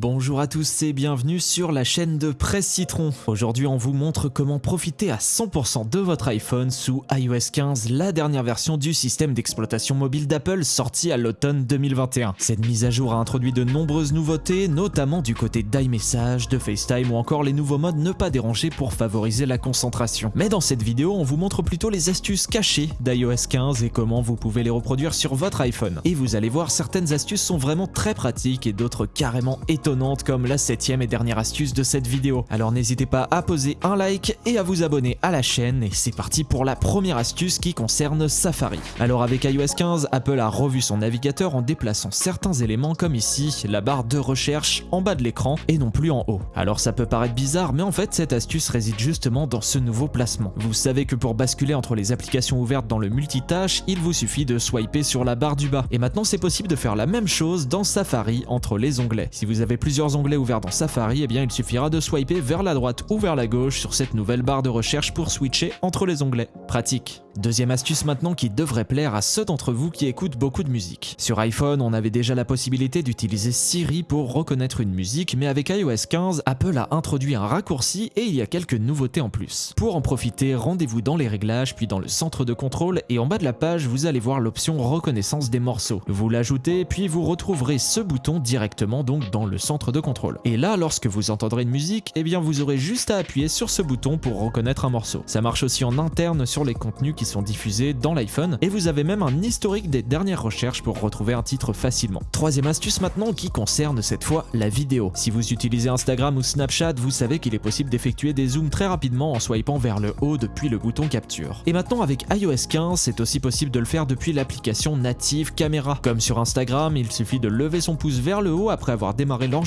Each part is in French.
Bonjour à tous et bienvenue sur la chaîne de Presse Citron. Aujourd'hui on vous montre comment profiter à 100% de votre iPhone sous iOS 15, la dernière version du système d'exploitation mobile d'Apple sortie à l'automne 2021. Cette mise à jour a introduit de nombreuses nouveautés, notamment du côté d'iMessage, de FaceTime ou encore les nouveaux modes ne pas déranger pour favoriser la concentration. Mais dans cette vidéo on vous montre plutôt les astuces cachées d'iOS 15 et comment vous pouvez les reproduire sur votre iPhone. Et vous allez voir certaines astuces sont vraiment très pratiques et d'autres carrément étonnantes comme la septième et dernière astuce de cette vidéo. Alors n'hésitez pas à poser un like et à vous abonner à la chaîne et c'est parti pour la première astuce qui concerne Safari. Alors avec iOS 15, Apple a revu son navigateur en déplaçant certains éléments comme ici, la barre de recherche en bas de l'écran et non plus en haut. Alors ça peut paraître bizarre mais en fait cette astuce réside justement dans ce nouveau placement. Vous savez que pour basculer entre les applications ouvertes dans le multitâche, il vous suffit de swiper sur la barre du bas. Et maintenant c'est possible de faire la même chose dans Safari entre les onglets. Si vous avez plusieurs onglets ouverts dans Safari, eh bien il suffira de swiper vers la droite ou vers la gauche sur cette nouvelle barre de recherche pour switcher entre les onglets. Pratique. Deuxième astuce maintenant qui devrait plaire à ceux d'entre vous qui écoutent beaucoup de musique. Sur iPhone, on avait déjà la possibilité d'utiliser Siri pour reconnaître une musique, mais avec iOS 15, Apple a introduit un raccourci et il y a quelques nouveautés en plus. Pour en profiter, rendez-vous dans les réglages, puis dans le centre de contrôle, et en bas de la page, vous allez voir l'option reconnaissance des morceaux. Vous l'ajoutez, puis vous retrouverez ce bouton directement donc dans le centre de contrôle. Et là, lorsque vous entendrez une musique, eh bien vous aurez juste à appuyer sur ce bouton pour reconnaître un morceau. Ça marche aussi en interne sur les contenus qui sont diffusés dans l'iPhone, et vous avez même un historique des dernières recherches pour retrouver un titre facilement. Troisième astuce maintenant qui concerne cette fois la vidéo. Si vous utilisez Instagram ou Snapchat, vous savez qu'il est possible d'effectuer des zooms très rapidement en swipant vers le haut depuis le bouton capture. Et maintenant avec iOS 15, c'est aussi possible de le faire depuis l'application native caméra. Comme sur Instagram, il suffit de lever son pouce vers le haut après avoir démarré l'enregistrement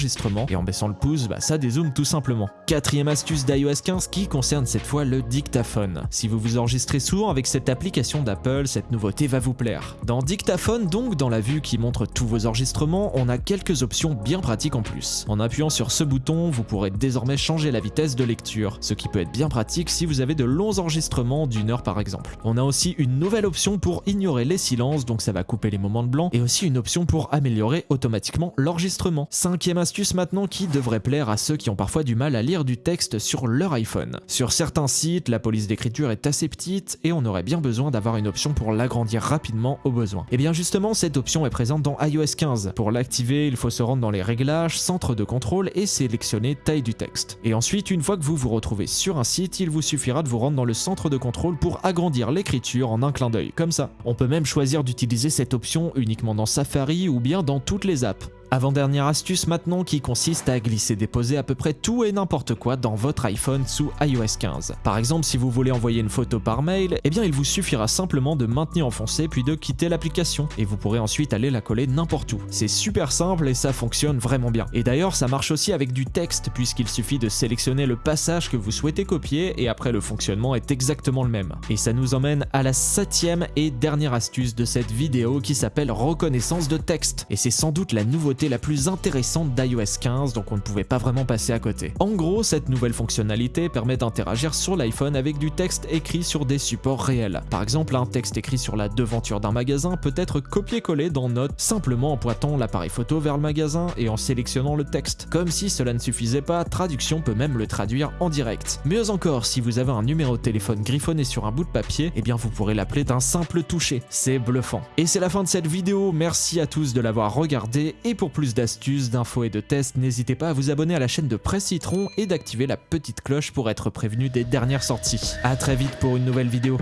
et en baissant le pouce, bah, ça dézoome tout simplement. Quatrième astuce d'iOS 15 qui concerne cette fois le dictaphone. Si vous vous enregistrez souvent avec cette application d'Apple, cette nouveauté va vous plaire. Dans Dictaphone, donc dans la vue qui montre tous vos enregistrements, on a quelques options bien pratiques en plus. En appuyant sur ce bouton, vous pourrez désormais changer la vitesse de lecture, ce qui peut être bien pratique si vous avez de longs enregistrements d'une heure par exemple. On a aussi une nouvelle option pour ignorer les silences, donc ça va couper les moments de blanc, et aussi une option pour améliorer automatiquement l'enregistrement. Cinquième astuce maintenant qui devrait plaire à ceux qui ont parfois du mal à lire du texte sur leur iPhone. Sur certains sites, la police d'écriture est assez petite et on aurait bien besoin d'avoir une option pour l'agrandir rapidement au besoin. Et bien justement, cette option est présente dans iOS 15. Pour l'activer, il faut se rendre dans les réglages, centre de contrôle et sélectionner taille du texte. Et ensuite, une fois que vous vous retrouvez sur un site, il vous suffira de vous rendre dans le centre de contrôle pour agrandir l'écriture en un clin d'œil, comme ça. On peut même choisir d'utiliser cette option uniquement dans Safari ou bien dans toutes les apps. Avant-dernière astuce maintenant qui consiste à glisser déposer à peu près tout et n'importe quoi dans votre iPhone sous iOS 15. Par exemple, si vous voulez envoyer une photo par mail, eh bien il vous suffira simplement de maintenir enfoncé puis de quitter l'application et vous pourrez ensuite aller la coller n'importe où. C'est super simple et ça fonctionne vraiment bien. Et d'ailleurs, ça marche aussi avec du texte puisqu'il suffit de sélectionner le passage que vous souhaitez copier et après le fonctionnement est exactement le même. Et ça nous emmène à la septième et dernière astuce de cette vidéo qui s'appelle reconnaissance de texte. Et c'est sans doute la nouveauté la plus intéressante d'iOS 15, donc on ne pouvait pas vraiment passer à côté. En gros, cette nouvelle fonctionnalité permet d'interagir sur l'iPhone avec du texte écrit sur des supports réels. Par exemple, un texte écrit sur la devanture d'un magasin peut être copié-collé dans Note simplement en pointant l'appareil photo vers le magasin et en sélectionnant le texte. Comme si cela ne suffisait pas, Traduction peut même le traduire en direct. Mieux encore, si vous avez un numéro de téléphone griffonné sur un bout de papier, eh bien vous pourrez l'appeler d'un simple toucher. C'est bluffant. Et c'est la fin de cette vidéo, merci à tous de l'avoir regardé et pour plus d'astuces, d'infos et de tests, n'hésitez pas à vous abonner à la chaîne de Presse Citron et d'activer la petite cloche pour être prévenu des dernières sorties. A très vite pour une nouvelle vidéo.